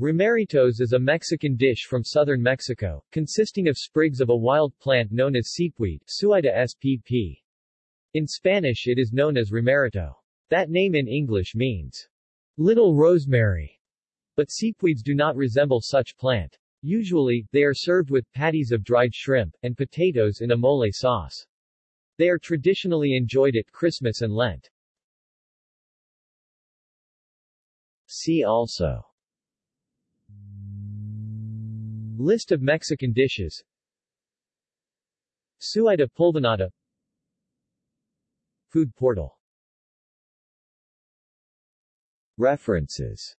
Romeritos is a Mexican dish from southern Mexico, consisting of sprigs of a wild plant known as seepweed Suaeda spp. In Spanish it is known as romerito. That name in English means little rosemary, but seepweeds do not resemble such plant. Usually, they are served with patties of dried shrimp, and potatoes in a mole sauce. They are traditionally enjoyed at Christmas and Lent. See also List of Mexican dishes. Suaeda pulvinata Food portal. References